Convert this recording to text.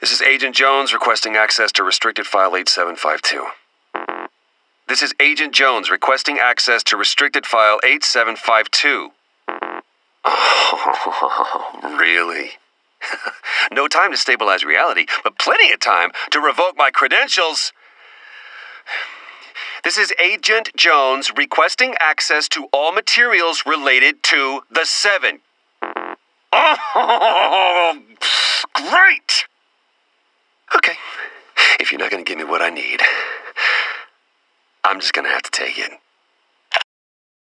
This is Agent Jones requesting access to restricted file 8752. This is Agent Jones requesting access to restricted file 8752. Oh, really? no time to stabilize reality, but plenty of time to revoke my credentials. This is Agent Jones requesting access to all materials related to the Seven. Oh, great! Okay, if you're not going to give me what I need, I'm just going to have to take it.